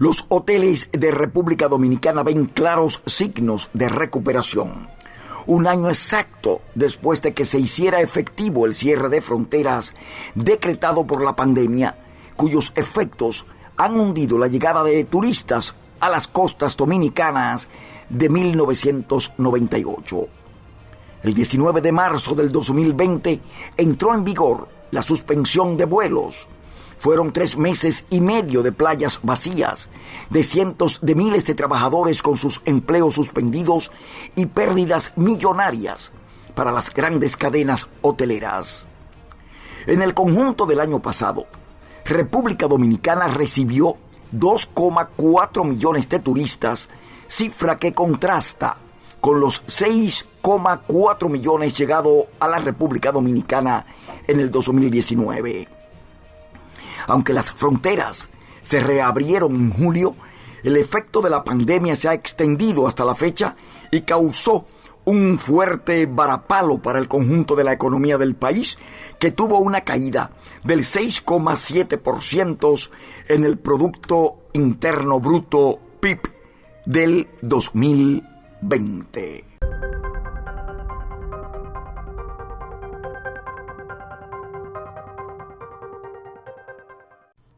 Los hoteles de República Dominicana ven claros signos de recuperación. Un año exacto después de que se hiciera efectivo el cierre de fronteras decretado por la pandemia, cuyos efectos han hundido la llegada de turistas a las costas dominicanas de 1998. El 19 de marzo del 2020 entró en vigor la suspensión de vuelos fueron tres meses y medio de playas vacías, de cientos de miles de trabajadores con sus empleos suspendidos y pérdidas millonarias para las grandes cadenas hoteleras. En el conjunto del año pasado, República Dominicana recibió 2,4 millones de turistas, cifra que contrasta con los 6,4 millones llegados a la República Dominicana en el 2019. Aunque las fronteras se reabrieron en julio, el efecto de la pandemia se ha extendido hasta la fecha y causó un fuerte varapalo para el conjunto de la economía del país, que tuvo una caída del 6,7% en el Producto Interno Bruto PIB del 2020.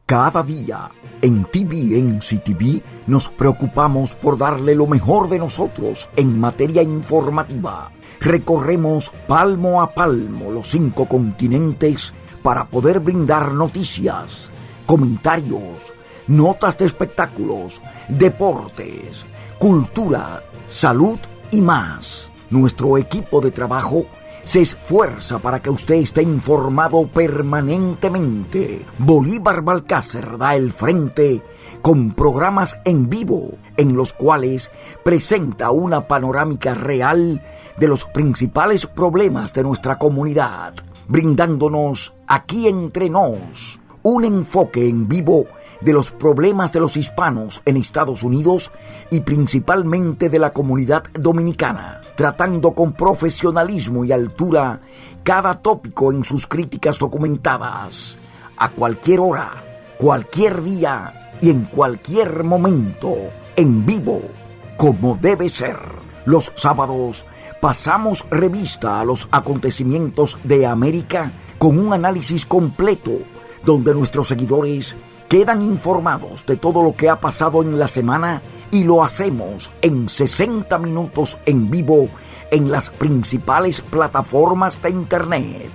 Cada día en TVNC TV nos preocupamos por darle lo mejor de nosotros en materia informativa. Recorremos palmo a palmo los cinco continentes para poder brindar noticias, comentarios, notas de espectáculos, deportes, cultura, salud y más. Nuestro equipo de trabajo se esfuerza para que usted esté informado permanentemente. Bolívar Balcácer da el frente con programas en vivo en los cuales presenta una panorámica real de los principales problemas de nuestra comunidad, brindándonos aquí entre nos un enfoque en vivo de los problemas de los hispanos en Estados Unidos y principalmente de la comunidad dominicana, tratando con profesionalismo y altura cada tópico en sus críticas documentadas, a cualquier hora, cualquier día y en cualquier momento, en vivo, como debe ser. Los sábados pasamos revista a los acontecimientos de América con un análisis completo donde nuestros seguidores quedan informados de todo lo que ha pasado en la semana y lo hacemos en 60 minutos en vivo en las principales plataformas de Internet.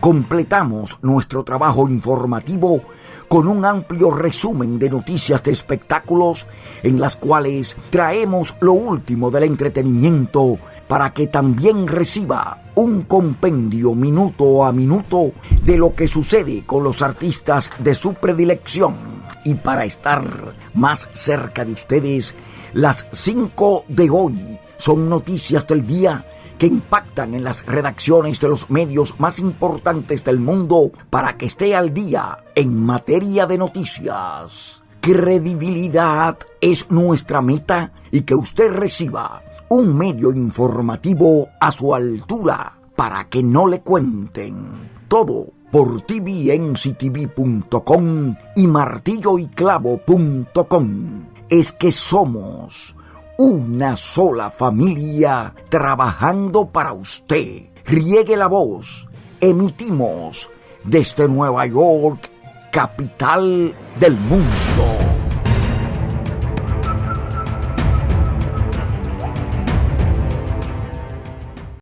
Completamos nuestro trabajo informativo con un amplio resumen de noticias de espectáculos en las cuales traemos lo último del entretenimiento para que también reciba un compendio minuto a minuto de lo que sucede con los artistas de su predilección. Y para estar más cerca de ustedes, las 5 de hoy son noticias del día que impactan en las redacciones de los medios más importantes del mundo para que esté al día en materia de noticias. Credibilidad es nuestra meta y que usted reciba un medio informativo a su altura para que no le cuenten todo por tvnctv.com y martilloyclavo.com. Es que somos una sola familia trabajando para usted. Riegue la voz. Emitimos desde Nueva York, capital del mundo.